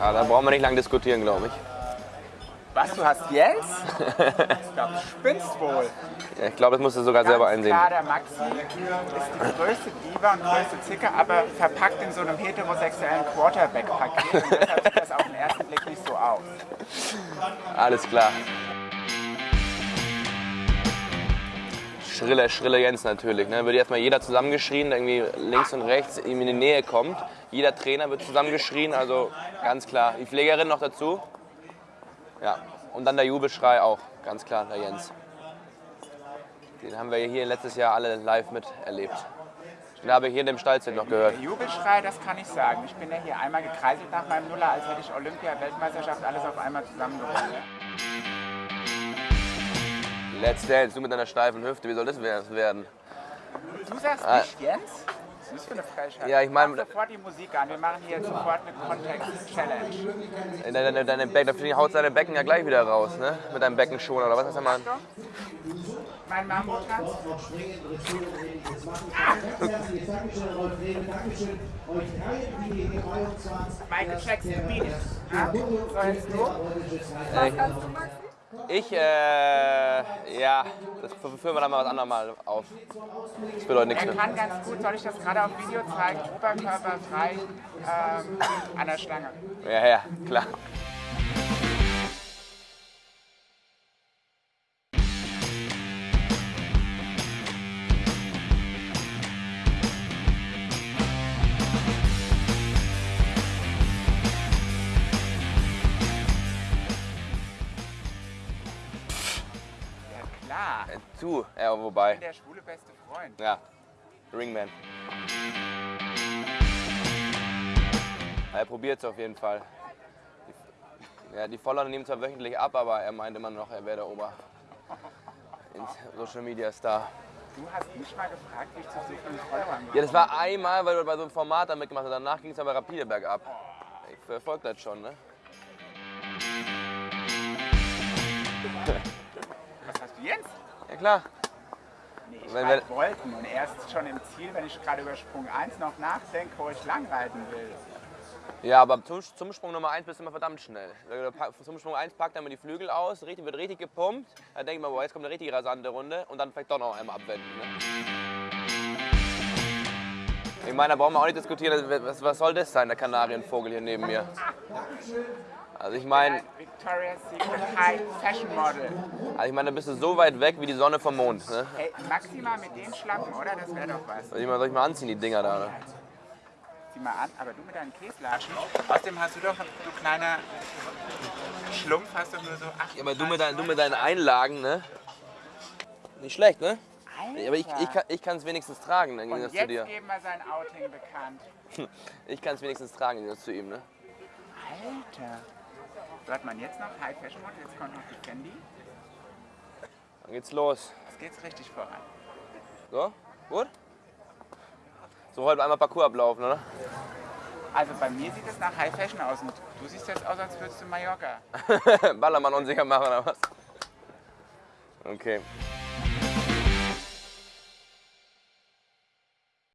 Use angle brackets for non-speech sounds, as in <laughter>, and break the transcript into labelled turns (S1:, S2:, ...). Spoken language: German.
S1: Ah, da brauchen wir nicht lange diskutieren, glaube ich.
S2: Was, du hast Jens? Ich glaube, du spinnst wohl.
S1: Ja, ich glaube, das musst du sogar selber
S2: Ganz
S1: einsehen.
S2: klar, der Maxi ist die größte Diva und größte Zicker, aber verpackt in so einem heterosexuellen Quarterback-Paket. Und deshalb sieht das auf den ersten Blick nicht so aus.
S1: Alles klar. Schrille, schrille Jens natürlich. Ne? Wird erstmal jeder zusammengeschrien, irgendwie links und rechts ihm in die Nähe kommt. Jeder Trainer wird zusammengeschrien, also ganz klar. Die Pflegerin noch dazu. Ja, und dann der Jubelschrei auch, ganz klar, der Jens. Den haben wir hier letztes Jahr alle live miterlebt. Den habe ich hier in dem Stallzelt noch gehört.
S2: Jubelschrei, das kann ich sagen. Ich bin ja hier einmal gekreiselt nach meinem Nuller, als hätte ich Olympia, Weltmeisterschaft, alles auf einmal zusammengebracht.
S1: Let's Dance, du mit deiner steifen Hüfte, wie soll das werden?
S2: Du sagst
S1: Ah.
S2: nicht Jens? Was ist das für eine Frechheit?
S1: Ja, ich mein-
S2: Mach sofort die Musik an. Wir machen hier sofort eine Kontext-Challenge.
S1: Deine, deine, deine Becken, haut deine Becken ja gleich wieder raus, ne? Mit deinem Beckenschoner oder was hast du mal?
S2: Mein Mammuttanz. Michael Jackson, Beat. Ja? So, jetzt du.
S1: Ich, äh, ja, das führen wir dann mal was anderes mal auf. Das bedeutet nichts
S2: Er
S1: mehr.
S2: kann ganz gut, soll ich das gerade auf Video zeigen, Oberkörper frei ähm, an der Stange.
S1: Ja, ja, klar.
S2: Ja
S1: Äh, Du, ja, wobei.
S2: der schwule beste Freund.
S1: Ja, Ringman. Er probiert es auf jeden Fall. Die, ja, die Follower nehmen zwar wöchentlich ab, aber er meint immer noch, er wäre der Ober. <laughs> Social Media Star.
S2: Du hast mich mal gefragt, wie ich zu so vielen Followern
S1: Ja, das war einmal, weil du bei so einem Format da mitgemacht hast. Danach ging es aber rapide bergab. Ich verfolge das schon, ne? Ja klar.
S2: Nee, ich
S1: Wenn
S2: reite
S1: wir-
S2: Wolken und er ist schon im Ziel, wenn ich gerade über Sprung 1 noch nachdenke, wo ich lang reiten will.
S1: Ja, aber zum, zum Sprung Nummer 1 bist du immer verdammt schnell. Zum Sprung 1 packt er mir die Flügel aus, richtig, wird richtig gepumpt. Dann denkt man, boah, jetzt kommt eine richtig rasante Runde und dann vielleicht doch noch einmal abwenden. Ne? Ich meine, da brauchen wir auch nicht diskutieren, was, was soll das sein, der Kanarienvogel hier neben mir? Also ich meine,
S2: Victoria's Secret High Fashion Model.
S1: also ich meine, da bist du so weit weg wie die Sonne vom Mond. Ne?
S2: Hey, maximal mit den Schlappen, oder? Das wäre doch was.
S1: Soll ich mal, soll ich mal anziehen, die Dinger da? Ne?
S2: Zieh mal an, aber du mit deinen Käslatschen. Außerdem hast du doch, du kleiner Schlumpf, hast doch nur so acht.
S1: Ja, aber du mit, deinen, du mit deinen Einlagen, ne? Nicht schlecht, ne? Ja, aber ich, ich, kann, es wenigstens tragen, im
S2: Und
S1: Gegensatz zu
S2: jetzt
S1: dir.
S2: geben wir sein Outing bekannt. <laughs>
S1: Ich kann es wenigstens tragen, Gegensatz zu ihm, ne?
S2: Alter. Hat man jetzt noch High Fashion Model, jetzt kommt noch die Fendi.
S1: Dann geht's los.
S2: Jetzt geht's richtig voran.
S1: So, gut? So heute einmal Parcours ablaufen, oder?
S2: Also bei mir sieht es nach High Fashion aus und du siehst jetzt aus, als würdest du Mallorca. <laughs>
S1: Ballermann unsicher machen oder was? Okay.